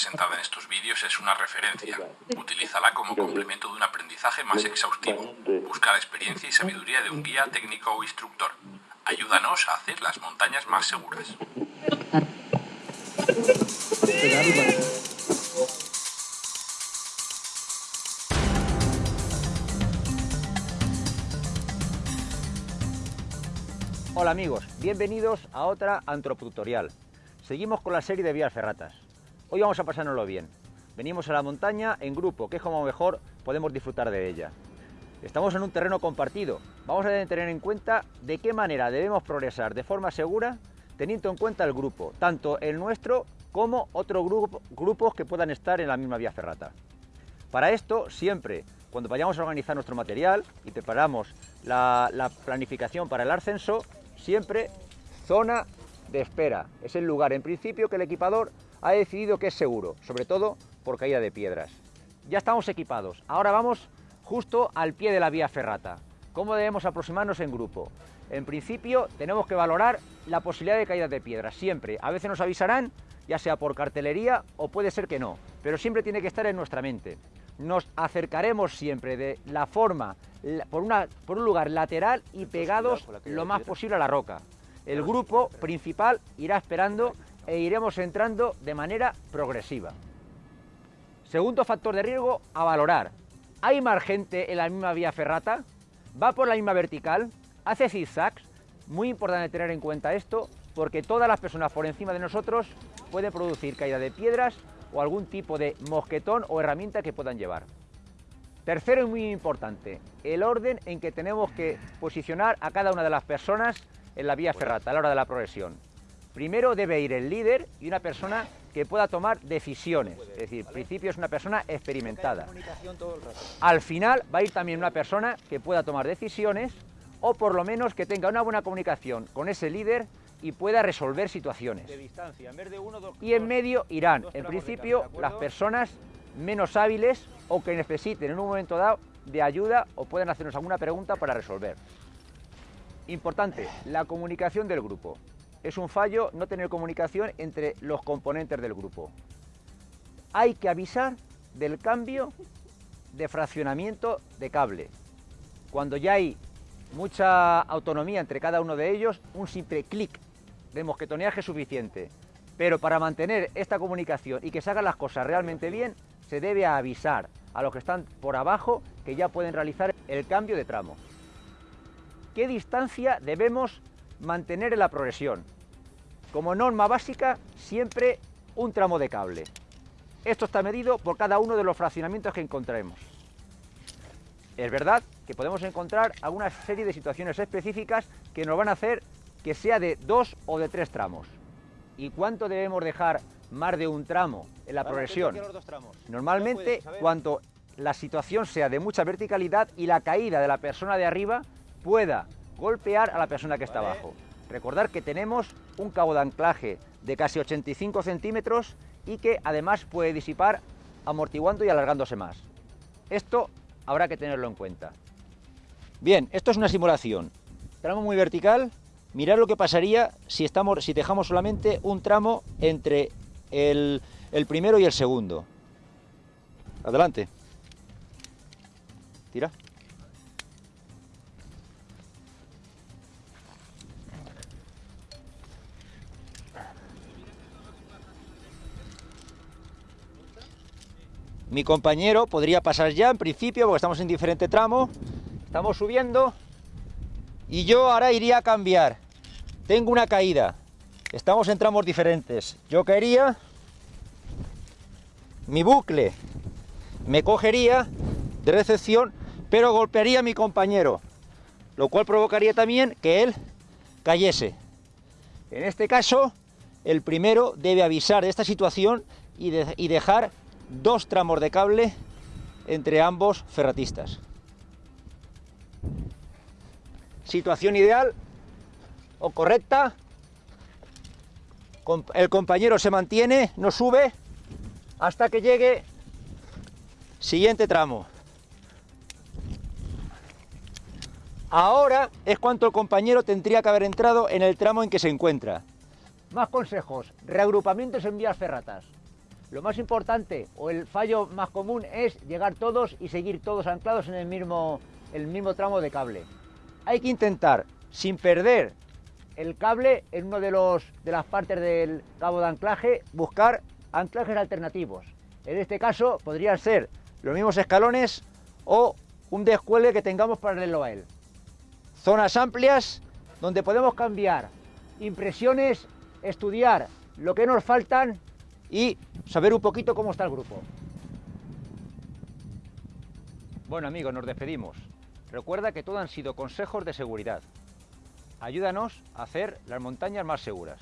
presentada en estos vídeos es una referencia. Utilízala como complemento de un aprendizaje más exhaustivo. Busca la experiencia y sabiduría de un guía técnico o instructor. Ayúdanos a hacer las montañas más seguras. Hola amigos, bienvenidos a otra antropotutorial. Seguimos con la serie de vías ferratas. Hoy vamos a pasárnoslo bien. Venimos a la montaña en grupo, que es como mejor podemos disfrutar de ella. Estamos en un terreno compartido. Vamos a tener en cuenta de qué manera debemos progresar de forma segura, teniendo en cuenta el grupo, tanto el nuestro como otros grupo, grupos que puedan estar en la misma vía ferrata. Para esto, siempre, cuando vayamos a organizar nuestro material y preparamos la, la planificación para el ascenso, siempre zona de espera. Es el lugar, en principio, que el equipador ha decidido que es seguro, sobre todo por caída de piedras. Ya estamos equipados, ahora vamos justo al pie de la vía ferrata. ¿Cómo debemos aproximarnos en grupo? En principio tenemos que valorar la posibilidad de caída de piedras, siempre. A veces nos avisarán, ya sea por cartelería o puede ser que no, pero siempre tiene que estar en nuestra mente. Nos acercaremos siempre de la forma, por, una, por un lugar lateral y pegados lo más posible a la roca. El grupo principal irá esperando e iremos entrando de manera progresiva. Segundo factor de riesgo a valorar. ¿Hay más gente en la misma vía ferrata? ¿Va por la misma vertical? ¿Hace zigzags? Muy importante tener en cuenta esto porque todas las personas por encima de nosotros pueden producir caída de piedras o algún tipo de mosquetón o herramienta que puedan llevar. Tercero y muy importante, el orden en que tenemos que posicionar a cada una de las personas en la vía ferrata a la hora de la progresión. Primero debe ir el líder y una persona que pueda tomar decisiones, es decir, al principio es una persona experimentada. Al final va a ir también una persona que pueda tomar decisiones o por lo menos que tenga una buena comunicación con ese líder y pueda resolver situaciones. y en medio irán, en principio, las personas menos hábiles o que necesiten en un momento dado de ayuda o puedan hacernos alguna pregunta para resolver. Importante, la comunicación del grupo. Es un fallo no tener comunicación entre los componentes del grupo. Hay que avisar del cambio de fraccionamiento de cable. Cuando ya hay mucha autonomía entre cada uno de ellos, un simple clic de mosquetoneaje es suficiente. Pero para mantener esta comunicación y que se hagan las cosas realmente bien, se debe avisar a los que están por abajo que ya pueden realizar el cambio de tramo. ¿Qué distancia debemos mantener en la progresión? Como norma básica, siempre un tramo de cable. Esto está medido por cada uno de los fraccionamientos que encontremos. Es verdad que podemos encontrar alguna serie de situaciones específicas que nos van a hacer que sea de dos o de tres tramos. ¿Y cuánto debemos dejar más de un tramo en la progresión? Normalmente, cuanto la situación sea de mucha verticalidad y la caída de la persona de arriba pueda golpear a la persona que está abajo. Recordar que tenemos un cabo de anclaje de casi 85 centímetros y que además puede disipar amortiguando y alargándose más. Esto habrá que tenerlo en cuenta. Bien, esto es una simulación. Tramo muy vertical. Mirad lo que pasaría si, estamos, si dejamos solamente un tramo entre el, el primero y el segundo. Adelante. Tira. Mi compañero podría pasar ya en principio, porque estamos en diferente tramo. Estamos subiendo. Y yo ahora iría a cambiar. Tengo una caída. Estamos en tramos diferentes. Yo caería. Mi bucle me cogería de recepción, pero golpearía a mi compañero. Lo cual provocaría también que él cayese. En este caso, el primero debe avisar de esta situación y, y dejar dos tramos de cable entre ambos ferratistas. Situación ideal o correcta. El compañero se mantiene, no sube hasta que llegue siguiente tramo. Ahora es cuanto el compañero tendría que haber entrado en el tramo en que se encuentra. Más consejos, reagrupamientos en vías ferratas. Lo más importante o el fallo más común es llegar todos y seguir todos anclados en el mismo, el mismo tramo de cable. Hay que intentar, sin perder el cable en una de, los, de las partes del cabo de anclaje, buscar anclajes alternativos. En este caso podrían ser los mismos escalones o un descuelgue que tengamos paralelo a él. Zonas amplias donde podemos cambiar impresiones, estudiar lo que nos faltan y saber un poquito cómo está el grupo. Bueno amigos, nos despedimos. Recuerda que todo han sido consejos de seguridad. Ayúdanos a hacer las montañas más seguras.